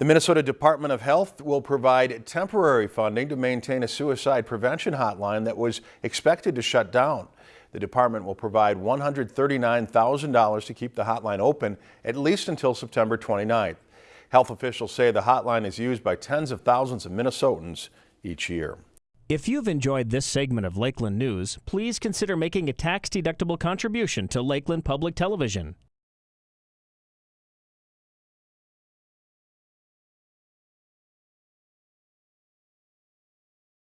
The Minnesota Department of Health will provide temporary funding to maintain a suicide prevention hotline that was expected to shut down. The department will provide $139,000 to keep the hotline open at least until September 29th. Health officials say the hotline is used by tens of thousands of Minnesotans each year. If you've enjoyed this segment of Lakeland News, please consider making a tax-deductible contribution to Lakeland Public Television.